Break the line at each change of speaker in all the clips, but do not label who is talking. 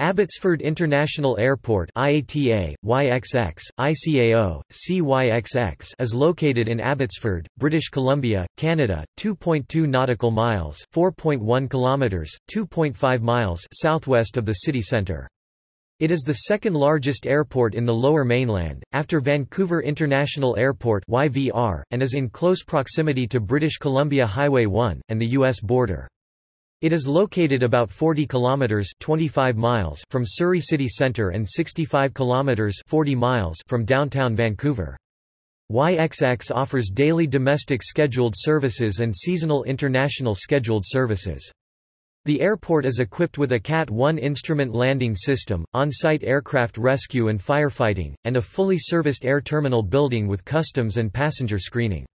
Abbotsford International Airport IATA, YXX, ICAO, CYXX is located in Abbotsford, British Columbia, Canada, 2.2 nautical miles 4.1 kilometers, 2.5 miles southwest of the city centre. It is the second largest airport in the Lower Mainland, after Vancouver International Airport YVR, and is in close proximity to British Columbia Highway 1, and the U.S. border. It is located about 40 kilometers 25 miles from Surrey city centre and 65 kilometers 40 miles from downtown Vancouver. YXX offers daily domestic scheduled services and seasonal international scheduled services. The airport is equipped with a CAT-1 instrument landing system, on-site aircraft rescue and firefighting, and a fully serviced air terminal building with customs and passenger screening.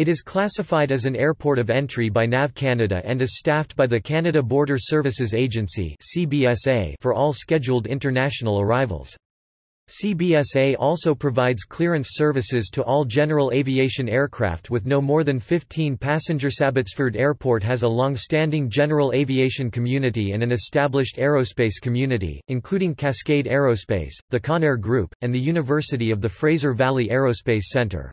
It is classified as an airport of entry by NAV Canada and is staffed by the Canada Border Services Agency for all scheduled international arrivals. CBSA also provides clearance services to all general aviation aircraft with no more than 15 passengers. Abbotsford Airport has a long-standing general aviation community and an established aerospace community, including Cascade Aerospace, the Conair Group, and the University of the Fraser Valley Aerospace Centre.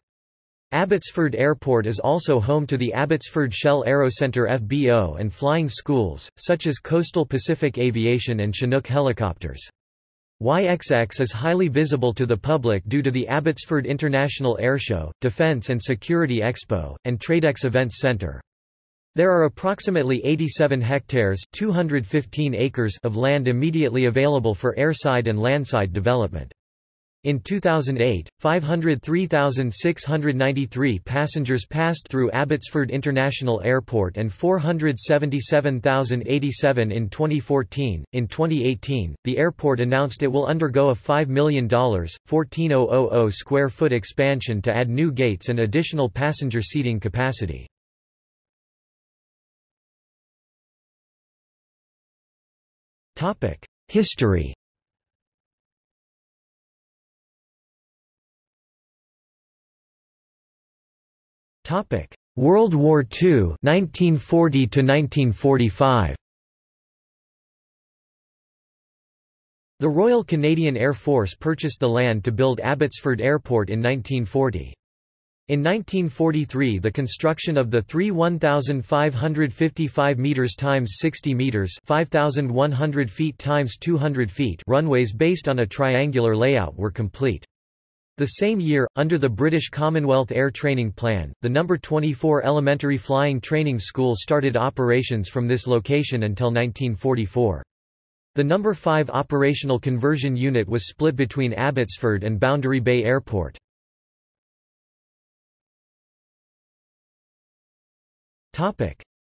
Abbotsford Airport is also home to the Abbotsford Shell Aerocenter FBO and flying schools, such as Coastal Pacific Aviation and Chinook Helicopters. YXX is highly visible to the public due to the Abbotsford International Airshow, Defence and Security Expo, and Tradex Events Centre. There are approximately 87 hectares 215 acres of land immediately available for airside and landside development. In 2008, 503,693 passengers passed through Abbotsford International Airport and 477,087 in 2014. In 2018, the airport announced it will undergo a $5 million, 14,000 square foot expansion to add new gates and additional passenger seating capacity. History Topic: World War II, 1940 to 1945. The Royal Canadian Air Force purchased the land to build Abbotsford Airport in 1940. In 1943 the construction of the three 1,555 metres times 60 metres 5,100 feet times 200 feet runways based on a triangular layout were complete. The same year, under the British Commonwealth Air Training Plan, the No. 24 Elementary Flying Training School started operations from this location until 1944. The No. 5 Operational Conversion Unit was split between Abbotsford and Boundary Bay Airport.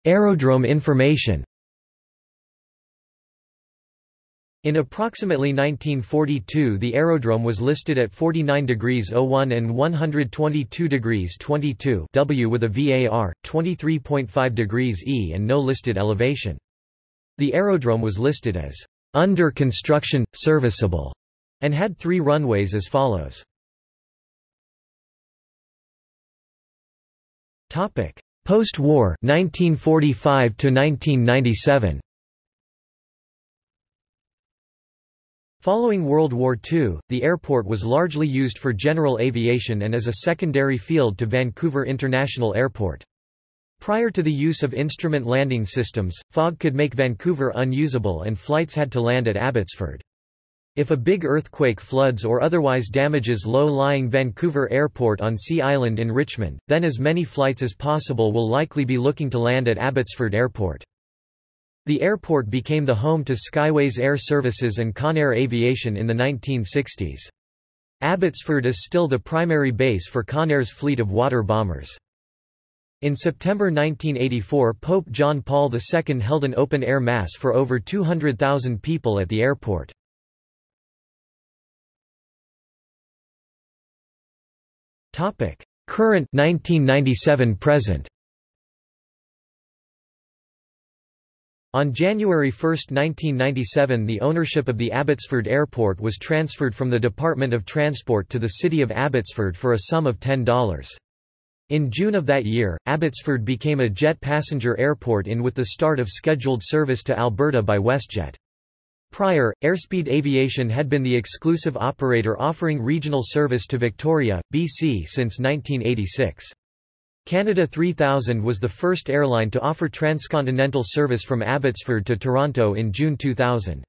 Aerodrome information In approximately 1942 the aerodrome was listed at 49 degrees 01 and 122 degrees 22 W with a VAR, 23.5 degrees E and no listed elevation. The aerodrome was listed as under construction, serviceable, and had three runways as follows. Post-war 1945 to 1997 Following World War II, the airport was largely used for general aviation and as a secondary field to Vancouver International Airport. Prior to the use of instrument landing systems, fog could make Vancouver unusable and flights had to land at Abbotsford. If a big earthquake floods or otherwise damages low-lying Vancouver Airport on Sea Island in Richmond, then as many flights as possible will likely be looking to land at Abbotsford Airport. The airport became the home to Skyways Air Services and Conair Aviation in the 1960s. Abbotsford is still the primary base for Conair's fleet of water bombers. In September 1984 Pope John Paul II held an open-air mass for over 200,000 people at the airport. Current 1997 present On January 1, 1997 the ownership of the Abbotsford Airport was transferred from the Department of Transport to the City of Abbotsford for a sum of $10. In June of that year, Abbotsford became a jet passenger airport in with the start of scheduled service to Alberta by WestJet. Prior, Airspeed Aviation had been the exclusive operator offering regional service to Victoria, BC since 1986. Canada 3000 was the first airline to offer transcontinental service from Abbotsford to Toronto in June 2000.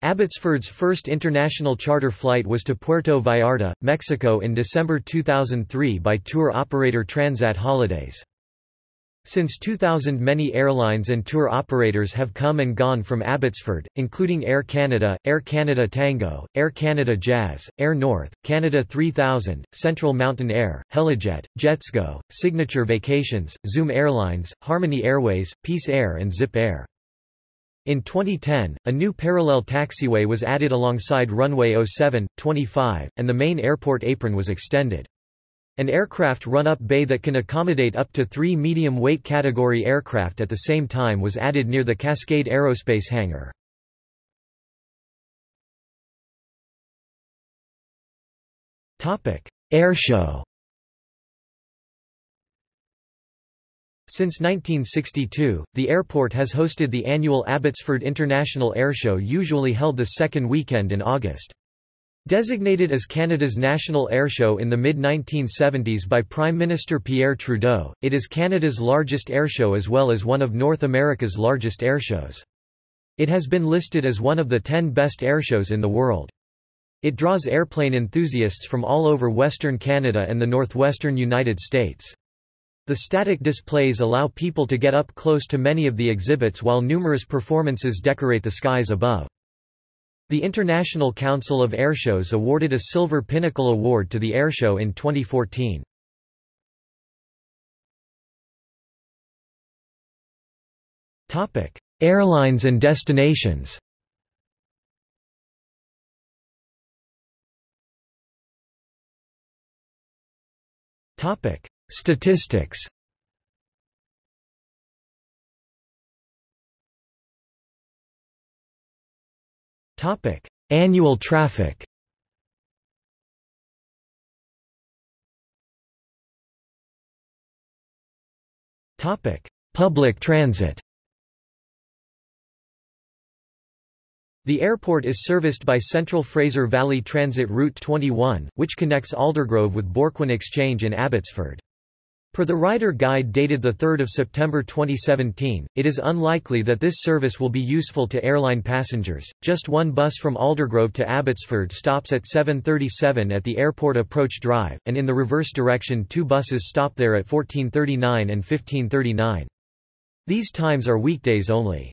Abbotsford's first international charter flight was to Puerto Vallarta, Mexico in December 2003 by tour operator Transat Holidays. Since 2000 many airlines and tour operators have come and gone from Abbotsford, including Air Canada, Air Canada Tango, Air Canada Jazz, Air North, Canada 3000, Central Mountain Air, Helijet, Jetsgo, Signature Vacations, Zoom Airlines, Harmony Airways, Peace Air and Zip Air. In 2010, a new parallel taxiway was added alongside runway 07, 25, and the main airport apron was extended. An aircraft run-up bay that can accommodate up to three medium-weight category aircraft at the same time was added near the Cascade Aerospace hangar. Airshow Since 1962, the airport has hosted the annual Abbotsford International Airshow usually held the second weekend in August. Designated as Canada's national airshow in the mid-1970s by Prime Minister Pierre Trudeau, it is Canada's largest airshow as well as one of North America's largest airshows. It has been listed as one of the 10 best airshows in the world. It draws airplane enthusiasts from all over Western Canada and the northwestern United States. The static displays allow people to get up close to many of the exhibits while numerous performances decorate the skies above. The International Council of Airshows awarded a Silver Pinnacle Award to the airshow in 2014. Airlines and destinations Topic: Statistics Annual traffic. Public transit. The airport is serviced by Central Fraser Valley Transit Route 21, which connects Aldergrove with Bourquin Exchange in Abbotsford. Per the rider guide dated 3 September 2017, it is unlikely that this service will be useful to airline passengers. Just one bus from Aldergrove to Abbotsford stops at 7.37 at the Airport Approach Drive, and in the reverse direction two buses stop there at 14.39 and 15.39. These times are weekdays only.